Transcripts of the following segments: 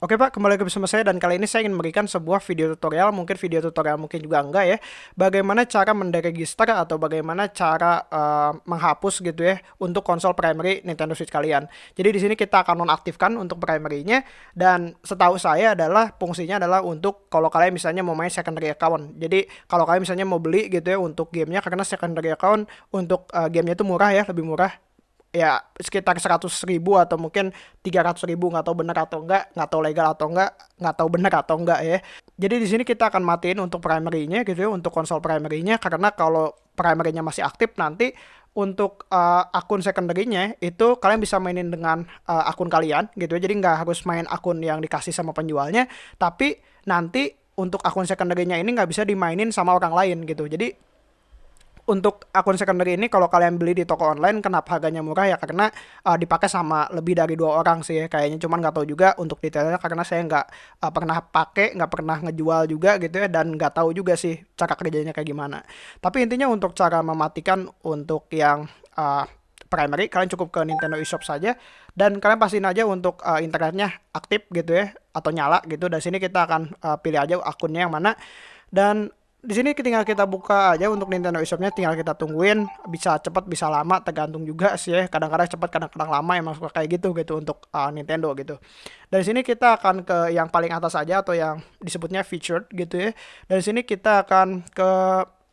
Oke Pak, kembali lagi bersama saya dan kali ini saya ingin memberikan sebuah video tutorial, mungkin video tutorial mungkin juga enggak ya, bagaimana cara menderegister atau bagaimana cara uh, menghapus gitu ya untuk konsol primary Nintendo Switch kalian. Jadi di sini kita akan nonaktifkan untuk primary-nya dan setahu saya adalah fungsinya adalah untuk kalau kalian misalnya mau main secondary account. Jadi kalau kalian misalnya mau beli gitu ya untuk gamenya karena secondary account untuk uh, gamenya itu murah ya, lebih murah ya sekitar 100 ribu atau mungkin 300 ribu nggak tahu benar atau enggak nggak tahu legal atau enggak nggak tahu benar atau enggak ya. Jadi di sini kita akan matiin untuk primary-nya gitu ya untuk konsol primary-nya karena kalau primary-nya masih aktif nanti untuk uh, akun secondary-nya itu kalian bisa mainin dengan uh, akun kalian gitu ya. Jadi nggak harus main akun yang dikasih sama penjualnya tapi nanti untuk akun secondary-nya ini nggak bisa dimainin sama orang lain gitu. Jadi untuk akun secondary ini kalau kalian beli di toko online kenapa harganya murah? Ya karena uh, dipakai sama lebih dari dua orang sih ya kayaknya. Cuman nggak tahu juga untuk detailnya karena saya nggak uh, pernah pakai nggak pernah ngejual juga gitu ya dan nggak tahu juga sih cara kerjanya kayak gimana. Tapi intinya untuk cara mematikan untuk yang uh, primary kalian cukup ke Nintendo eShop saja dan kalian pastiin aja untuk uh, internetnya aktif gitu ya atau nyala gitu. Dan sini kita akan uh, pilih aja akunnya yang mana. Dan di sini tinggal kita buka aja untuk Nintendo eShopnya tinggal kita tungguin. Bisa cepat bisa lama tergantung juga sih ya. Kadang-kadang cepat kadang-kadang lama emang suka kayak gitu gitu untuk uh, Nintendo gitu. Dari sini kita akan ke yang paling atas aja atau yang disebutnya featured gitu ya. Dari sini kita akan ke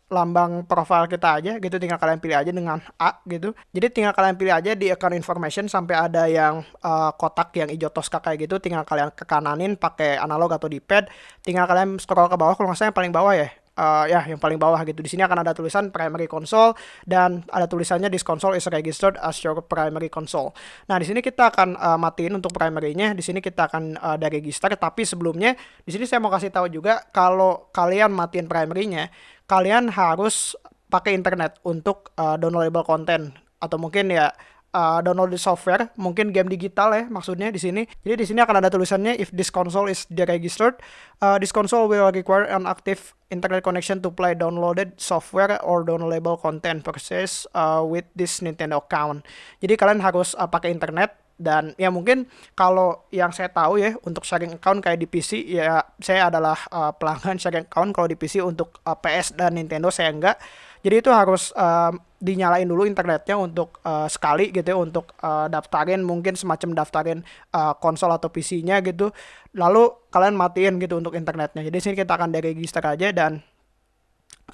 lambang profile kita aja gitu. Tinggal kalian pilih aja dengan A gitu. Jadi tinggal kalian pilih aja di account information sampai ada yang uh, kotak yang hijau toska kayak gitu tinggal kalian ke kananin pakai analog atau di pad tinggal kalian scroll ke bawah kalau nggak salah yang paling bawah ya uh, ya yang paling bawah gitu. Di sini akan ada tulisan primary console dan ada tulisannya this console is registered as your primary console. Nah, di sini kita akan uh, matiin untuk primary-nya. Di sini kita akan uh, ada register tapi sebelumnya di sini saya mau kasih tahu juga kalau kalian matiin primary-nya, kalian harus pakai internet untuk uh, downloadable content atau mungkin ya uh, download the software, mungkin game digital ya maksudnya di sini. Jadi di sini akan ada tulisannya if this console is deregistered, uh, this console will require an active internet connection to play downloaded software or downloadable content purchase uh, with this Nintendo account. Jadi kalian harus uh, pakai internet dan ya mungkin kalau yang saya tahu ya untuk sharing account kayak di PC ya saya adalah uh, pelanggan sharing account kalau di PC untuk uh, PS dan Nintendo saya enggak jadi itu harus uh, dinyalain dulu internetnya untuk uh, sekali gitu ya untuk uh, daftarin mungkin semacam daftarin uh, konsol atau PC-nya gitu lalu kalian matiin gitu untuk internetnya jadi sini kita akan deregister aja dan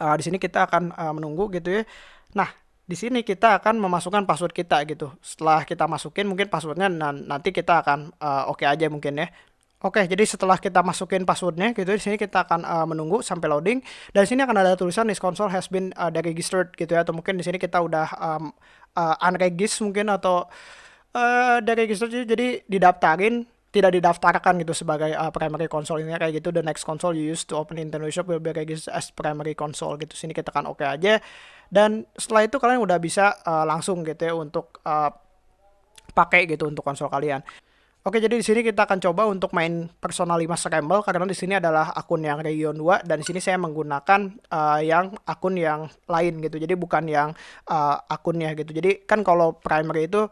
uh, di sini kita akan uh, menunggu gitu ya nah di sini kita akan memasukkan password kita gitu. Setelah kita masukin mungkin passwordnya nanti kita akan uh, oke okay aja mungkin ya. Oke, jadi setelah kita masukin passwordnya gitu, di sini kita akan uh, menunggu sampai loading. Dan di sini akan ada tulisan this console has been uh, deregistered gitu ya, atau mungkin di sini kita udah um, uh, unregistered mungkin atau uh, deregistered jadi didaftarin tidak didaftarkan gitu sebagai uh, primary console. Ini kayak gitu the next console you use to open Nintendo Shop will be registered as primary console gitu. Sini kita kan oke okay aja. Dan setelah itu kalian udah bisa uh, langsung gitu ya untuk uh, pakai gitu untuk konsol kalian Oke, jadi di sini kita akan coba untuk main Persona 5 Scramble karena di sini adalah akun yang Region 2 dan di sini saya menggunakan uh, yang akun yang lain gitu. Jadi bukan yang uh, akunnya gitu. Jadi kan kalau primary itu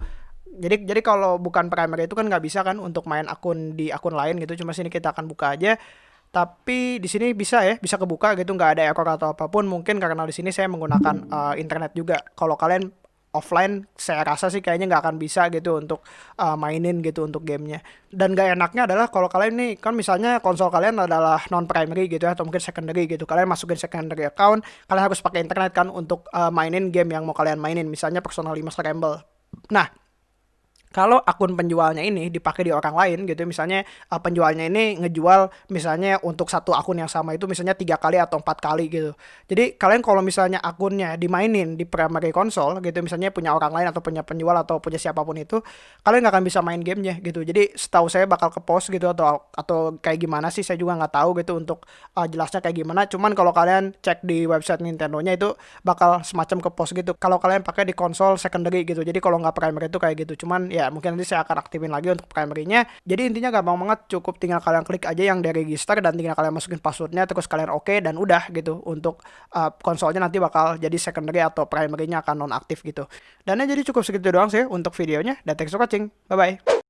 jadi jadi kalau bukan primary itu kan nggak bisa kan untuk main akun di akun lain gitu. Cuma sini kita akan buka aja. Tapi di sini bisa ya, bisa kebuka gitu, nggak ada error atau apa pun. Mungkin karena di sini saya menggunakan uh, internet juga. Kalau kalian offline saya rasa sih kayaknya nggak akan bisa gitu untuk uh, mainin gitu untuk gamenya. Dan gak enaknya adalah kalau kalian nih kan misalnya konsol kalian adalah non primary gitu ya atau mungkin secondary gitu. Kalian masukin secondary account kalian harus pakai internet kan untuk uh, mainin game yang mau kalian mainin misalnya Persona 5 Scramble. Nah kalau akun penjualnya ini dipakai di orang lain gitu misalnya uh, penjualnya ini ngejual misalnya untuk satu akun yang sama itu misalnya tiga kali atau empat kali gitu. Jadi kalian kalau misalnya akunnya dimainin di primary console gitu misalnya punya orang lain atau punya penjual atau punya siapa pun itu kalian nggak akan bisa main gamenya gitu. Jadi setahu saya bakal ke post gitu atau atau kayak gimana sih saya juga nggak tahu gitu untuk uh, jelasnya kayak gimana. Cuman kalau kalian cek di website Nintendo-nya itu bakal semacam ke post gitu. Kalau kalian pakai di konsol secondary gitu. Jadi kalau nggak primary itu kayak gitu. Cuman ya ya. Mungkin nanti saya akan aktifin lagi untuk primary-nya. Jadi intinya gampang banget cukup tinggal kalian klik aja yang dari register dan tinggal kalian masukin passwordnya terus kalian oke okay, dan udah gitu untuk uh, konsolnya nanti bakal jadi secondary atau primary-nya akan non aktif gitu. Dan ya jadi cukup segitu doang sih untuk videonya. Dan thanks for watching. Bye bye